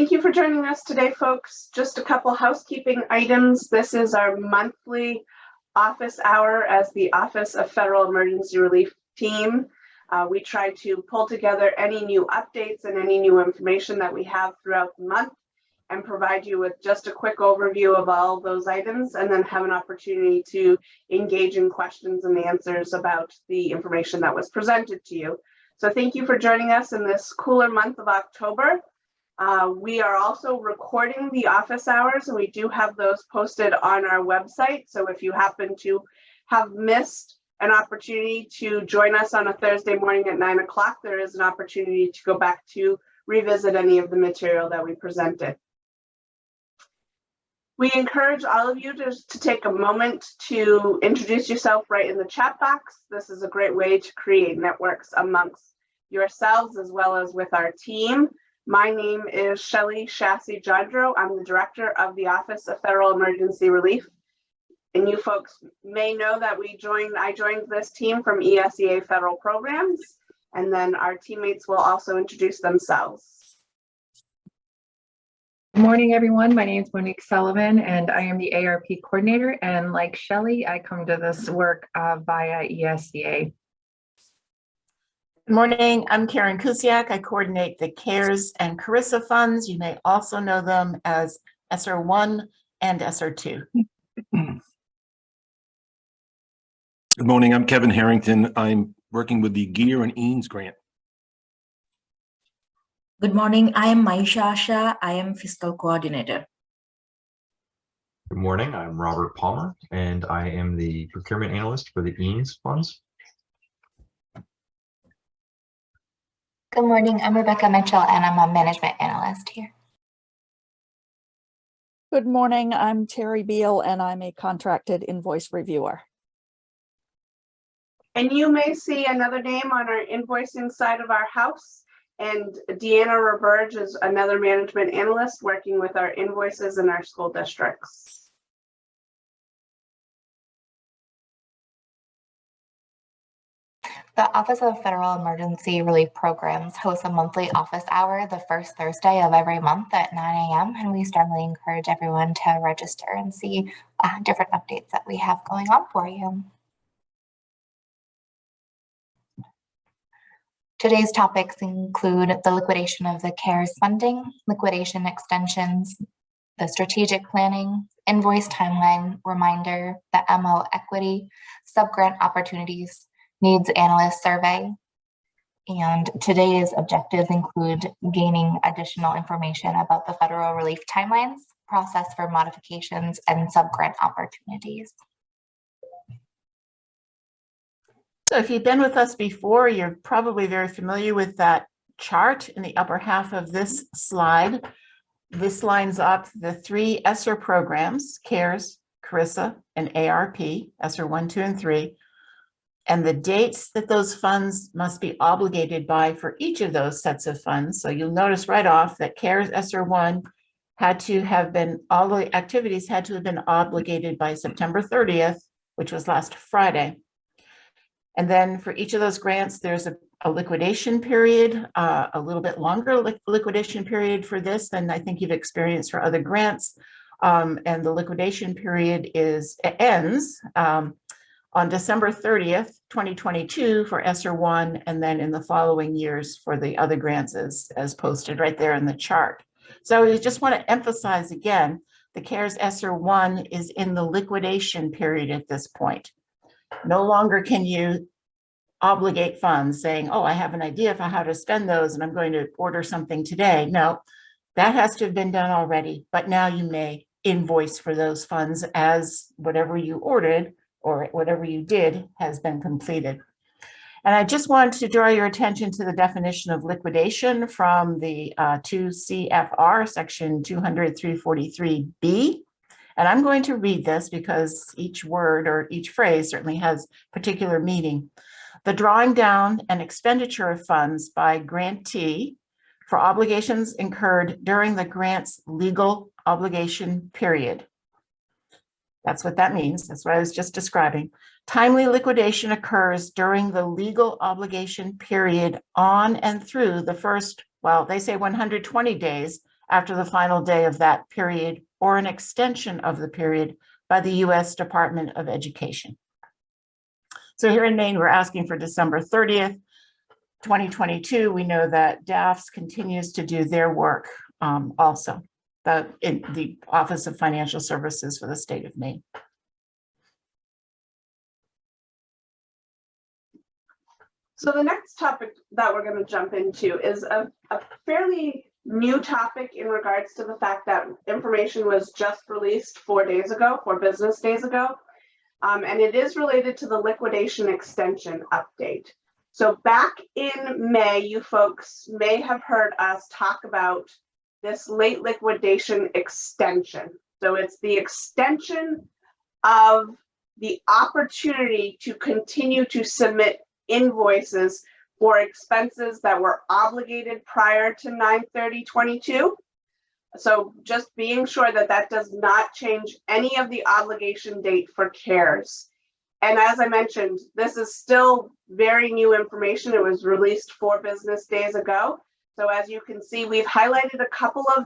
Thank you for joining us today, folks. Just a couple housekeeping items. This is our monthly office hour as the Office of Federal Emergency Relief Team. Uh, we try to pull together any new updates and any new information that we have throughout the month and provide you with just a quick overview of all those items and then have an opportunity to engage in questions and answers about the information that was presented to you. So thank you for joining us in this cooler month of October. Uh, we are also recording the office hours and we do have those posted on our website. So if you happen to have missed an opportunity to join us on a Thursday morning at nine o'clock, there is an opportunity to go back to revisit any of the material that we presented. We encourage all of you to, to take a moment to introduce yourself right in the chat box. This is a great way to create networks amongst yourselves as well as with our team. My name is Shelly Chasse-Johndro. I'm the director of the Office of Federal Emergency Relief. And you folks may know that we joined, I joined this team from ESEA federal programs, and then our teammates will also introduce themselves. Good morning, everyone. My name is Monique Sullivan, and I am the ARP coordinator. And like Shelley, I come to this work uh, via ESEA. Good morning, I'm Karen Kusiak. I coordinate the CARES and CRRSA funds. You may also know them as ESSER 1 and ESSER 2. Good morning, I'm Kevin Harrington. I'm working with the GEER and EANS grant. Good morning, I am Maisha Shah. I am fiscal coordinator. Good morning, I'm Robert Palmer, and I am the procurement analyst for the EANS funds. Good morning, I'm Rebecca Mitchell and I'm a management analyst here. Good morning, I'm Terry Beal and I'm a contracted invoice reviewer. And you may see another name on our invoicing side of our house. And Deanna Roberge is another management analyst working with our invoices in our school districts. The Office of Federal Emergency Relief Programs hosts a monthly office hour the first Thursday of every month at 9 a.m. And we strongly encourage everyone to register and see uh, different updates that we have going on for you. Today's topics include the liquidation of the CARES funding, liquidation extensions, the strategic planning, invoice timeline reminder, the MO equity, subgrant opportunities, needs analyst survey. And today's objectives include gaining additional information about the federal relief timelines, process for modifications, and subgrant opportunities. So if you've been with us before, you're probably very familiar with that chart in the upper half of this slide. This lines up the three ESSER programs, CARES, CRRSA, and ARP, ESSER 1, 2, and 3, and the dates that those funds must be obligated by for each of those sets of funds. So you'll notice right off that CARES ESSER 1 had to have been, all the activities had to have been obligated by September 30th, which was last Friday. And then for each of those grants, there's a, a liquidation period, uh, a little bit longer li liquidation period for this than I think you've experienced for other grants. Um, and the liquidation period is ends um, on December 30th, 2022 for ESSER 1, and then in the following years for the other grants as, as posted right there in the chart. So I just want to emphasize again, the CARES ESSER 1 is in the liquidation period at this point. No longer can you obligate funds saying, oh, I have an idea for how to spend those and I'm going to order something today. No, that has to have been done already, but now you may invoice for those funds as whatever you ordered or whatever you did has been completed. And I just want to draw your attention to the definition of liquidation from the uh, 2 CFR section 200-343B. And I'm going to read this because each word or each phrase certainly has particular meaning. The drawing down and expenditure of funds by grantee for obligations incurred during the grant's legal obligation period. That's what that means. That's what I was just describing. Timely liquidation occurs during the legal obligation period on and through the first, well, they say 120 days after the final day of that period or an extension of the period by the U.S. Department of Education. So here in Maine, we're asking for December 30th, 2022. We know that DAFS continues to do their work um, also, the, in the Office of Financial Services for the state of Maine. So the next topic that we're going to jump into is a, a fairly new topic in regards to the fact that information was just released four days ago, four business days ago. Um, and it is related to the liquidation extension update. So back in May, you folks may have heard us talk about this late liquidation extension. So it's the extension of the opportunity to continue to submit invoices for expenses that were obligated prior to 9/30/22. So just being sure that that does not change any of the obligation date for CARES. And as I mentioned, this is still very new information. It was released four business days ago. So as you can see, we've highlighted a couple of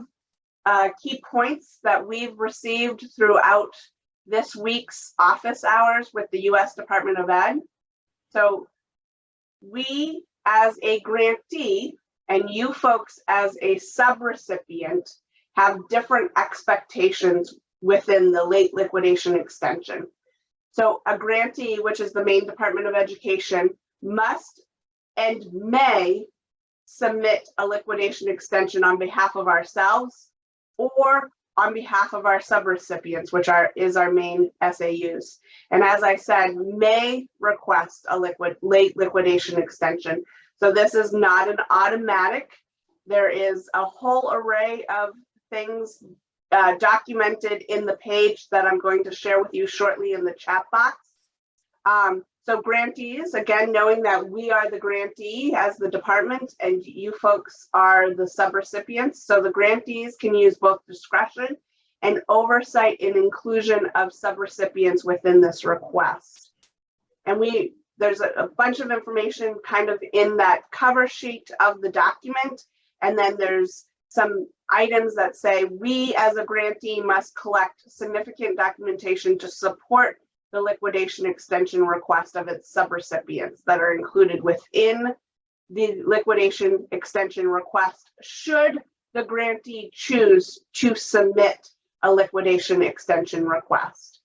uh, key points that we've received throughout this week's office hours with the US Department of Ed. So we as a grantee and you folks as a subrecipient have different expectations within the late liquidation extension. So a grantee, which is the Maine Department of Education, must and may submit a liquidation extension on behalf of ourselves or on behalf of our subrecipients, which are is our Maine SAUs. And as I said, may request a liquid late liquidation extension. So this is not an automatic. There is a whole array of things uh, documented in the page that I'm going to share with you shortly in the chat box. Um, so grantees, again, knowing that we are the grantee as the department and you folks are the subrecipients. So the grantees can use both discretion and oversight in inclusion of subrecipients within this request. And we, there's a, a bunch of information kind of in that cover sheet of the document. And then there's some items that say we as a grantee must collect significant documentation to support the liquidation extension request of its subrecipients that are included within the liquidation extension request should the grantee choose to submit a liquidation extension request.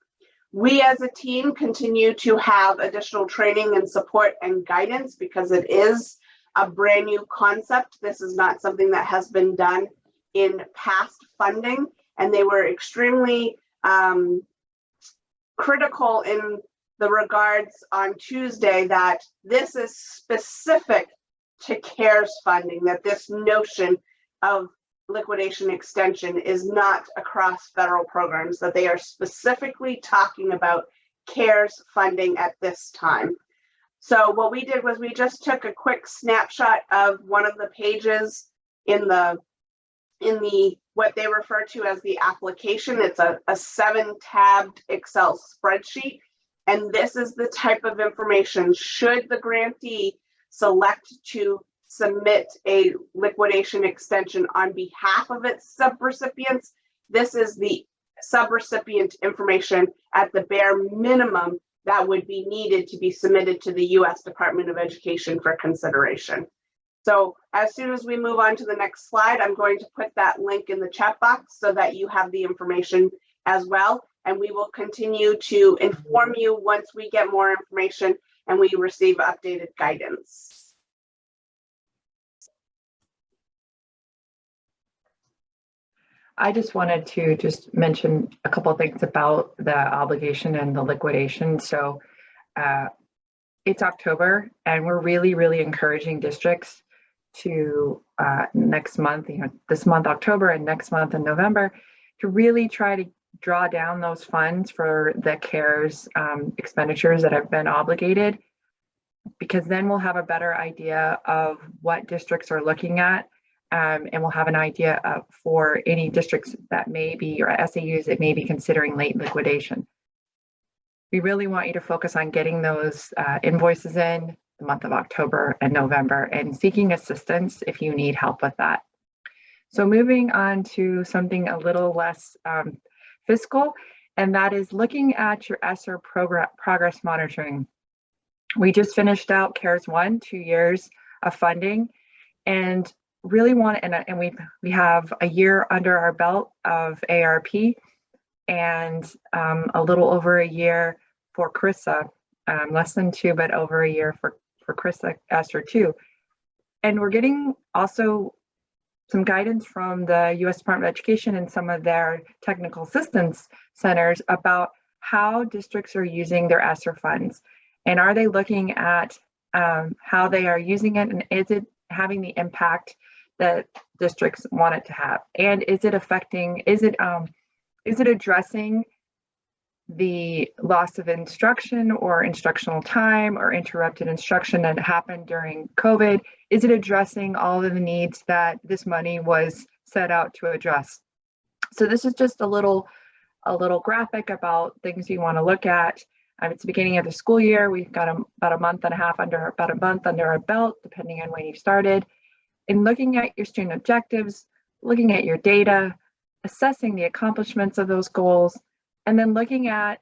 We as a team continue to have additional training and support and guidance because it is a brand new concept. This is not something that has been done in past funding and they were extremely um, critical in the regards on Tuesday that this is specific to CARES funding, that this notion of liquidation extension is not across federal programs, that they are specifically talking about CARES funding at this time. So what we did was we just took a quick snapshot of one of the pages in the in the what they refer to as the application. It's a, a seven tabbed Excel spreadsheet. And this is the type of information should the grantee select to submit a liquidation extension on behalf of its subrecipients. This is the subrecipient information at the bare minimum that would be needed to be submitted to the US Department of Education for consideration. So as soon as we move on to the next slide, I'm going to put that link in the chat box so that you have the information as well. And we will continue to inform you once we get more information and we receive updated guidance. I just wanted to just mention a couple of things about the obligation and the liquidation. So uh, it's October and we're really, really encouraging districts to uh, next month, you know, this month, October and next month in November, to really try to draw down those funds for the CARES um, expenditures that have been obligated, because then we'll have a better idea of what districts are looking at um, and we'll have an idea of for any districts that may be, or SAUs that may be considering late liquidation. We really want you to focus on getting those uh, invoices in the month of October and November and seeking assistance if you need help with that. So moving on to something a little less um, fiscal, and that is looking at your ESSER program progress monitoring. We just finished out CARES one, two years of funding, and really want and, and we we have a year under our belt of ARP and um, a little over a year for CRRSA, um, less than two, but over a year for for CRRSA ESSER two. And we're getting also some guidance from the U.S. Department of Education and some of their technical assistance centers about how districts are using their ESSER funds. And are they looking at um, how they are using it and is it having the impact that districts want it to have? And is it affecting, is it, um, is it addressing the loss of instruction or instructional time or interrupted instruction that happened during COVID? Is it addressing all of the needs that this money was set out to address? So this is just a little, a little graphic about things you want to look at. Um, it's the beginning of the school year. We've got a, about a month and a half under, about a month under our belt, depending on when you started. In looking at your student objectives, looking at your data, assessing the accomplishments of those goals, and then looking at,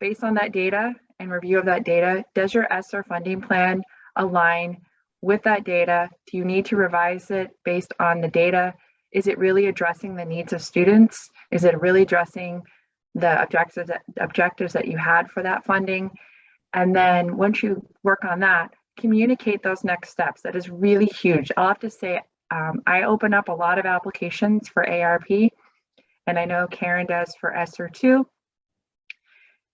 based on that data and review of that data, does your ESSER funding plan align with that data? Do you need to revise it based on the data? Is it really addressing the needs of students? Is it really addressing the objectives that, objectives that you had for that funding? And then once you work on that, communicate those next steps. That is really huge. I'll have to say, um, I open up a lot of applications for ARP, and I know Karen does for ESSER too.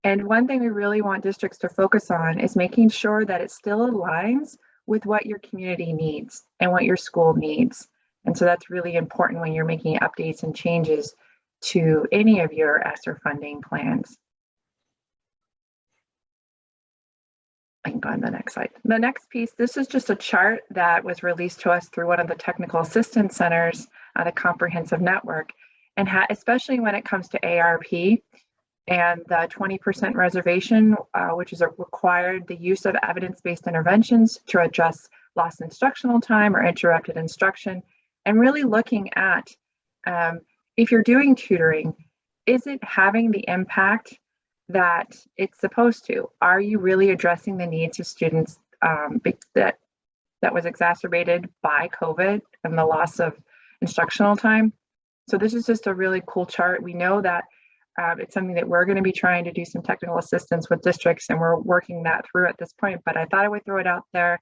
And one thing we really want districts to focus on is making sure that it still aligns with what your community needs and what your school needs. And so that's really important when you're making updates and changes to any of your ESSER funding plans. I can go on the next slide. The next piece, this is just a chart that was released to us through one of the technical assistance centers on a comprehensive network. And especially when it comes to ARP and the 20% reservation, uh, which is required the use of evidence-based interventions to address lost instructional time or interrupted instruction, and really looking at um, if you're doing tutoring, is it having the impact that it's supposed to? Are you really addressing the needs of students um, that that was exacerbated by COVID and the loss of instructional time? So this is just a really cool chart. We know that um, it's something that we're going to be trying to do some technical assistance with districts and we're working that through at this point, but I thought I would throw it out there.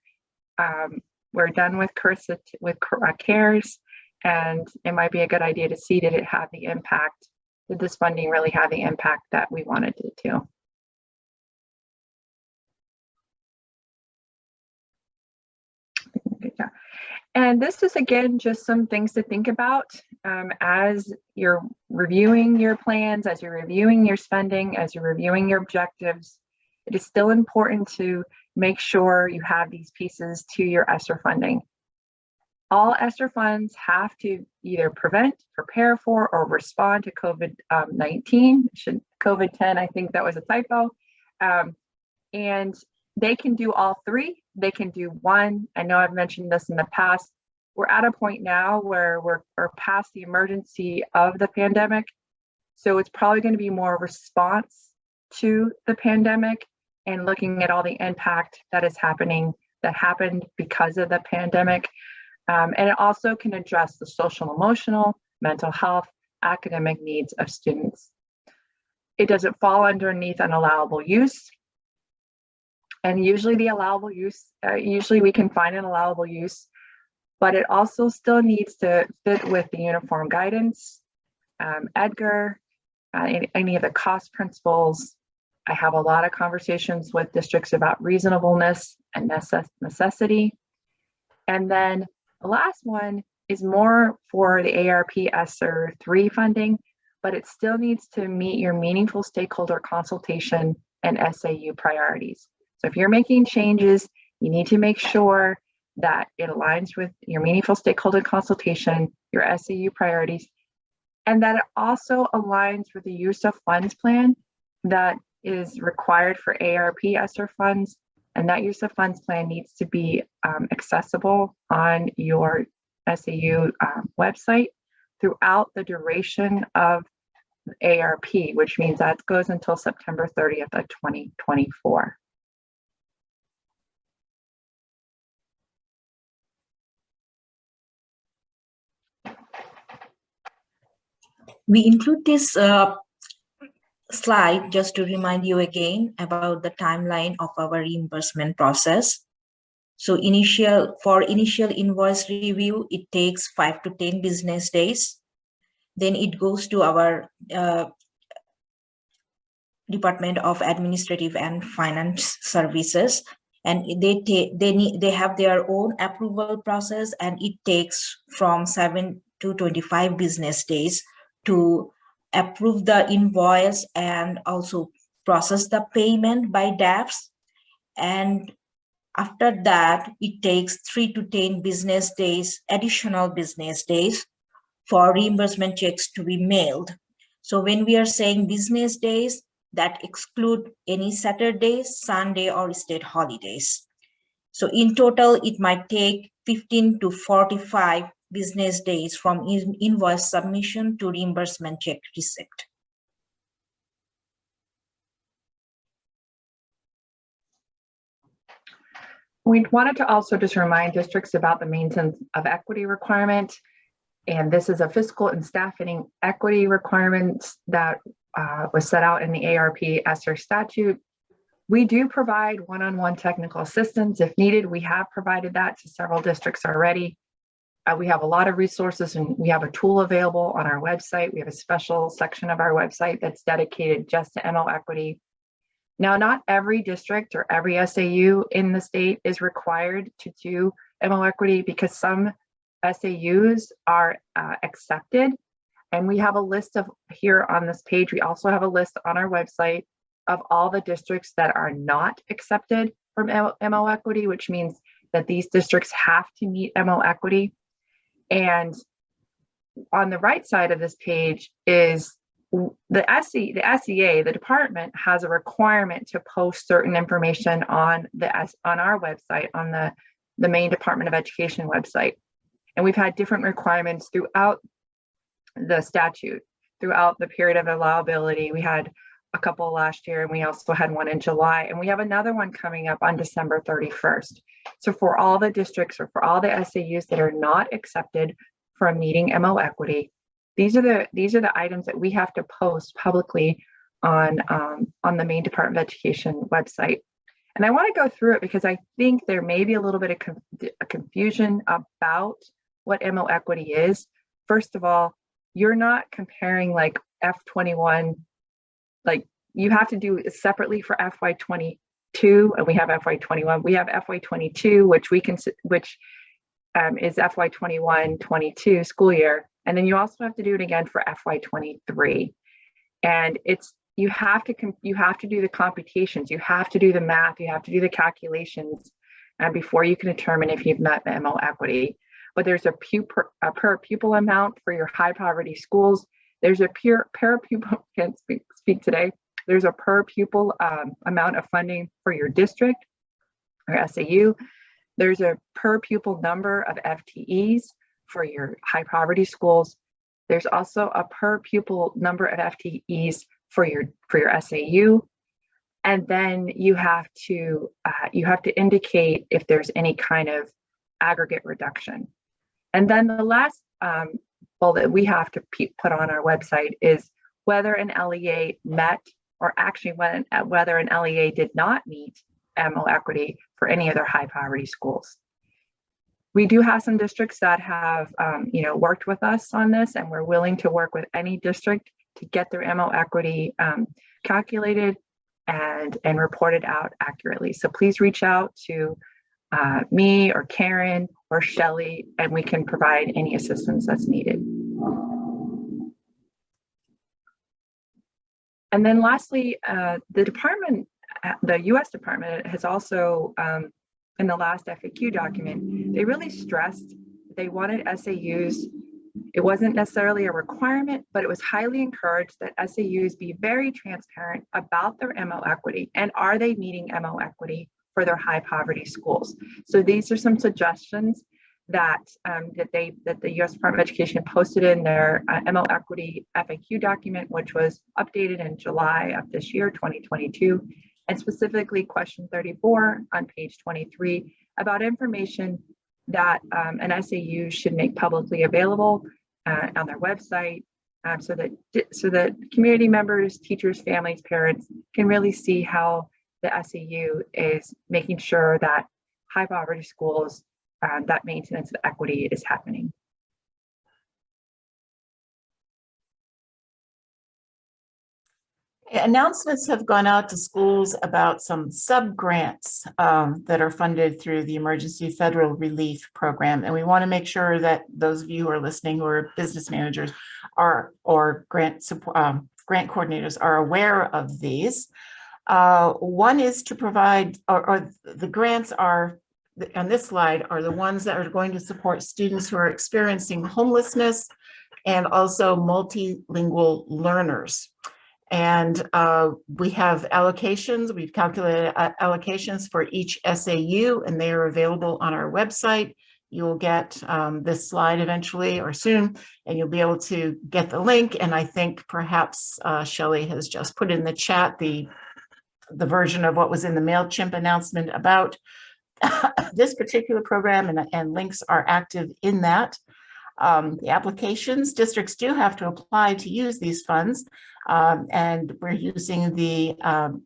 Um, we're done with CRRSA with uh, CARES and it might be a good idea to see did it have the impact, did this funding really have the impact that we wanted it to? And this is again, just some things to think about um, as you're reviewing your plans, as you're reviewing your spending, as you're reviewing your objectives. It is still important to make sure you have these pieces to your ESSER funding. All ESSER funds have to either prevent, prepare for, or respond to COVID-19. Um, Should COVID-10, I think that was a typo. Um, and they can do all three. They can do one. I know I've mentioned this in the past. We're at a point now where we're, we're past the emergency of the pandemic. So it's probably going to be more response to the pandemic and looking at all the impact that is happening that happened because of the pandemic. Um, and it also can address the social, emotional, mental health, academic needs of students. It doesn't fall underneath an allowable use. And usually the allowable use, uh, usually we can find an allowable use, but it also still needs to fit with the uniform guidance, um, EDGAR, uh, any, of the cost principles. I have a lot of conversations with districts about reasonableness and necess necessity. And then the last one is more for the ARP ESSER 3 funding, but it still needs to meet your meaningful stakeholder consultation and SAU priorities. So if you're making changes, you need to make sure that it aligns with your meaningful stakeholder consultation, your SAU priorities, and that it also aligns with the use of funds plan that is required for ARP ESSER funds. And that use of funds plan needs to be um, accessible on your SAU um, website throughout the duration of ARP, which means that goes until September 30th of 2024. We include this uh, slide just to remind you again about the timeline of our reimbursement process. So initial for initial invoice review, it takes five to 10 business days. Then it goes to our uh, Department of Administrative and Finance Services. And they they need they have their own approval process and it takes from seven to 25 business days to approve the invoice and also process the payment by DAFS. And after that, it takes three to 10 business days, additional business days for reimbursement checks to be mailed. So when we are saying business days, that exclude any Saturdays, Sunday, or state holidays. So in total, it might take 15 to 45 business days from in- invoice submission to reimbursement check receipt. We wanted to also just remind districts about the maintenance of equity requirement. And this is a fiscal and staffing equity requirements that uh, was set out in the ARP ESSER statute. We do provide one-on-one technical assistance if needed. We have provided that to several districts already. Uh, we have a lot of resources and we have a tool available on our website. We have a special section of our website that's dedicated just to MO equity. Now, not every district or every SAU in the state is required to do MO equity because some SAUs are uh, accepted. And we have a list of here on this page. We also have a list on our website of all the districts that are not accepted from MO equity, which means that these districts have to meet MO equity. And on the right side of this page is the SE, the SEA, the department has a requirement to post certain information on the S on our website, on the, the Maine Department of Education website. And we've had different requirements throughout the statute, throughout the period of allowability. We had a couple last year and we also had one in July and we have another one coming up on December 31st. So for all the districts or for all the SAUs that are not accepted from meeting MO equity, these are the these are the items that we have to post publicly on um, on the Maine Department of Education website. And I want to go through it because I think there may be a little bit of conf confusion about what MO equity is. First of all, you're not comparing like F21 like you have to do it separately for FY22 and we have FY21. We have FY22, which we can, which um, is FY21, 22 school year. And then you also have to do it again for FY23. And it's, you have to, you have to do the computations, you have to do the math, you have to do the calculations and before you can determine if you've met the MO equity. But there's a, per, a per pupil amount for your high poverty schools there's a pure per pupil, can't speak, speak today. There's a per pupil um, amount of funding for your district or SAU. There's a per pupil number of FTEs for your high poverty schools. There's also a per pupil number of FTEs for your for your SAU. And then you have to uh, you have to indicate if there's any kind of aggregate reduction. And then the last um, that we have to put on our website is whether an LEA met or actually when, whether an LEA did not meet MO equity for any other high poverty schools. We do have some districts that have um, you know, worked with us on this and we're willing to work with any district to get their MO equity um, calculated and, and reported out accurately. So please reach out to uh, me or Karen or Shelly, and we can provide any assistance that's needed. And then lastly, uh, the department, uh, the US department has also, um, in the last FAQ document, they really stressed they wanted SAUs. It wasn't necessarily a requirement, but it was highly encouraged that SAUs be very transparent about their MO equity and are they meeting MO equity for their high poverty schools. So these are some suggestions that um, that they that the U.S. Department of Education posted in their uh, MO Equity FAQ document, which was updated in July of this year, 2022, and specifically question 34 on page 23 about information that um, an SAU should make publicly available uh, on their website um, so that so that community members, teachers, families, parents can really see how the SAU is making sure that high poverty schools, um, that maintenance of equity is happening. Announcements have gone out to schools about some sub-grants um, that are funded through the Emergency Federal Relief Program. And we want to make sure that those of you who are listening who are business managers are or grant support, um, grant coordinators are aware of these. Uh, one is to provide, or, or the grants are on this slide are the ones that are going to support students who are experiencing homelessness and also multilingual learners. And uh, we have allocations, we've calculated uh, allocations for each SAU and they are available on our website. You'll get um, this slide eventually or soon, and you'll be able to get the link. And I think perhaps uh, Shelley has just put in the chat the, the version of what was in the MailChimp announcement about this particular program and, and links are active in that. Um, the applications, districts do have to apply to use these funds. Um, and we're using the um,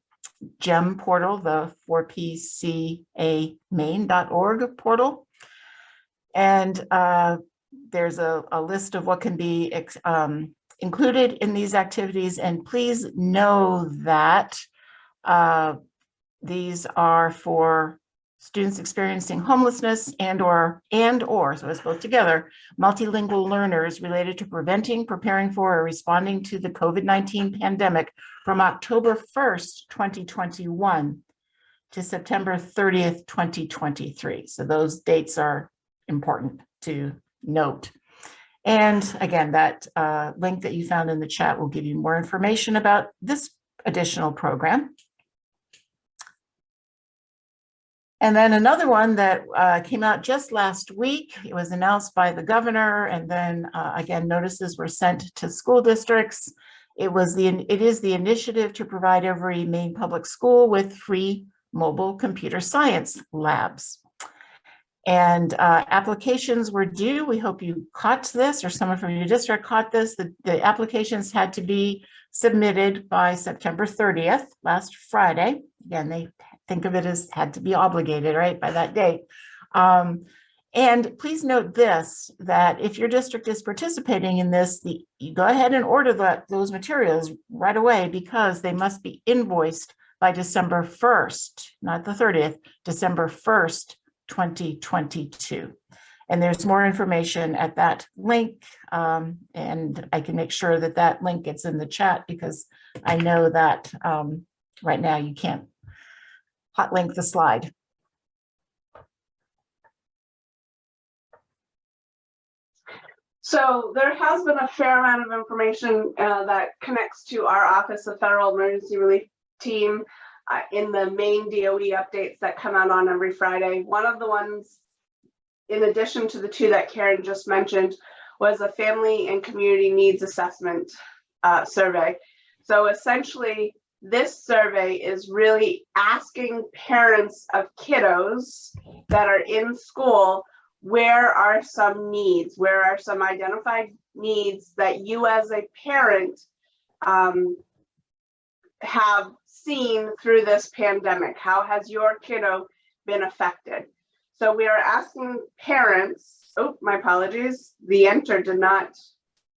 GEM portal, the 4pcamaine.org portal. And uh, there's a, a, list of what can be um, included in these activities. And please know that uh, these are for students experiencing homelessness and or and or so it's both together multilingual learners related to preventing preparing for or responding to the covid-19 pandemic from october 1st 2021 to september 30th 2023 so those dates are important to note. And again that uh, link that you found in the chat will give you more information about this additional program And then another one that uh, came out just last week, it was announced by the governor and then uh, again, notices were sent to school districts. It was the, it is the initiative to provide every Maine public school with free mobile computer science labs. And uh, applications were due. We hope you caught this or someone from your district caught this. The, the applications had to be submitted by September 30th, last Friday. Again, they think of it as had to be obligated, right, by that date. Um, and please note this, that if your district is participating in this, the, you go ahead and order that, those materials right away because they must be invoiced by December 1st, not the 30th, December 1st, 2022. And there's more information at that link. Um, and I can make sure that that link gets in the chat because I know that um, right now you can't hot link the slide. So there has been a fair amount of information uh, that connects to our Office of Federal Emergency Relief Team uh, in the Maine DOE updates that come out on every Friday. One of the ones, in addition to the two that Karen just mentioned, was a family and community needs assessment uh, survey. So essentially, this survey is really asking parents of kiddos that are in school, where are some needs? Where are some identified needs that you as a parent um, have seen through this pandemic? How has your kiddo been affected? So we are asking parents, oh, my apologies, the enter did not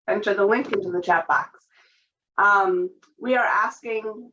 enter the link into the chat box. Um, we are asking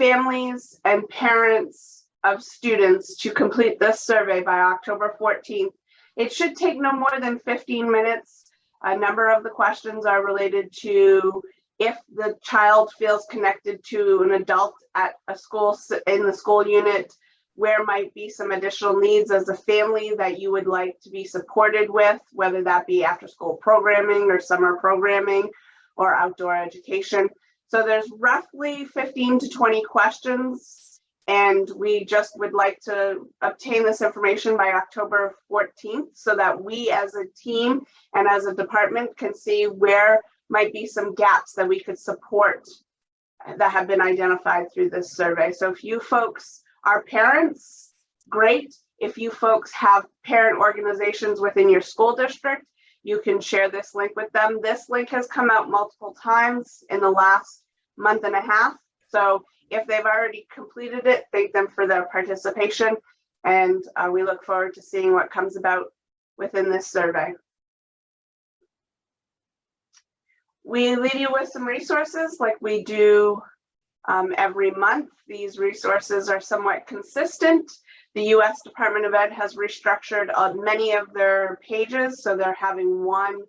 families and parents of students to complete this survey by October 14th. It should take no more than 15 minutes. A number of the questions are related to if the child feels connected to an adult at a school in the school unit, where might be some additional needs as a family that you would like to be supported with, whether that be after school programming or summer programming or outdoor education. So there's roughly 15 to 20 questions And we just would like to obtain this information by October 14th so that we as a team and as a department can see where might be some gaps that we could support that have been identified through this survey. So if you folks are parents, great. If you folks have parent organizations within your school district, you can share this link with them. This link has come out multiple times in the last month and a half. So if they've already completed it, thank them for their participation. And uh, we look forward to seeing what comes about within this survey. We leave you with some resources like we do um, every month. These resources are somewhat consistent. The US Department of Ed has restructured uh, many of their pages, so they're having one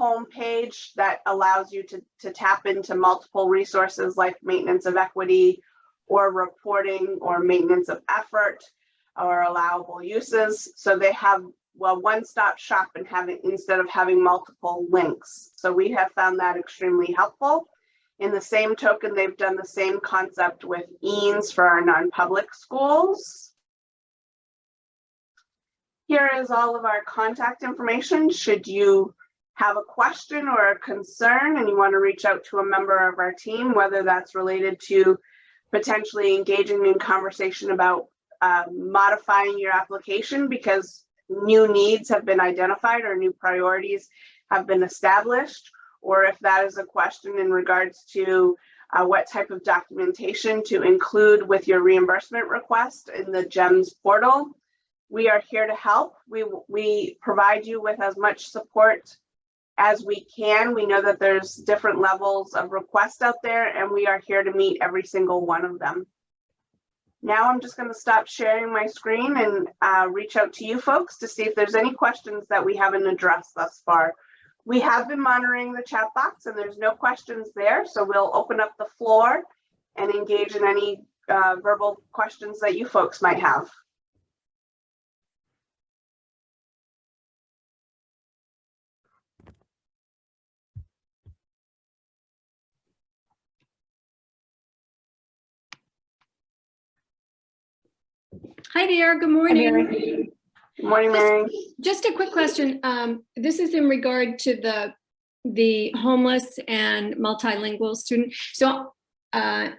home page that allows you to, to tap into multiple resources like maintenance of equity or reporting or maintenance of effort or allowable uses. So they have well, one-stop shop and having instead of having multiple links. So we have found that extremely helpful. In the same token, they've done the same concept with EANS for our non-public schools. Here is all of our contact information. Should you have a question or a concern and you want to reach out to a member of our team, whether that's related to potentially engaging in conversation about uh, modifying your application because new needs have been identified or new priorities have been established, or if that is a question in regards to uh, what type of documentation to include with your reimbursement request in the GEMS portal. We are here to help. We, we provide you with as much support as we can. We know that there's different levels of requests out there and we are here to meet every single one of them. Now I'm just going to stop sharing my screen and uh, reach out to you folks to see if there's any questions that we haven't addressed thus far. We have been monitoring the chat box and there's no questions there. So we'll open up the floor and engage in any uh, verbal questions that you folks might have. Hi there, good morning. Good morning, Mary. Just a quick question. Um, this is in regard to the, the homeless and multilingual student. So, uh,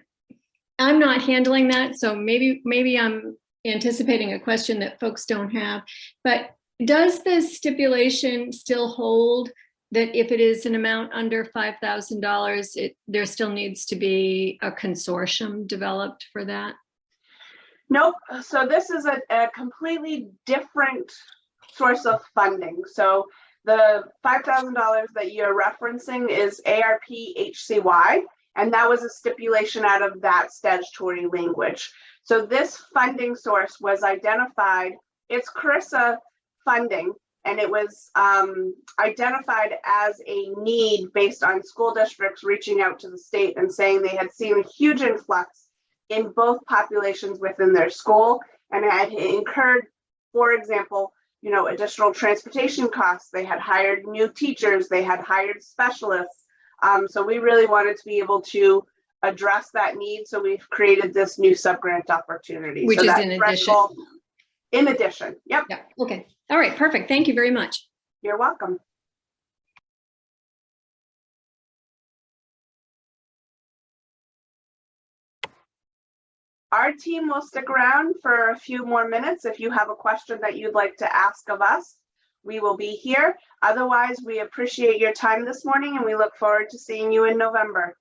I'm not handling that, so maybe, maybe I'm anticipating a question that folks don't have. But does the stipulation still hold that if it is an amount under $5,000, it, there still needs to be a consortium developed for that? Nope. So this is a, a completely different source of funding. So the $5,000 that you're referencing is ARP HCY, and that was a stipulation out of that statutory language. So this funding source was identified, it's CRRSA funding, and it was um, identified as a need based on school districts reaching out to the state and saying they had seen a huge influx in both populations within their school and had incurred, for example, you know, additional transportation costs. They had hired new teachers, they had hired specialists. Um, so we really wanted to be able to address that need. So we've created this new subgrant opportunity. Which So is in addition. In addition, yep, Yeah, okay. All right, perfect. Thank you very much. you're welcome. Our team will stick around for a few more minutes. If you have a question that you'd like to ask of us, we will be here. Otherwise, we appreciate your time this morning and we look forward to seeing you in November.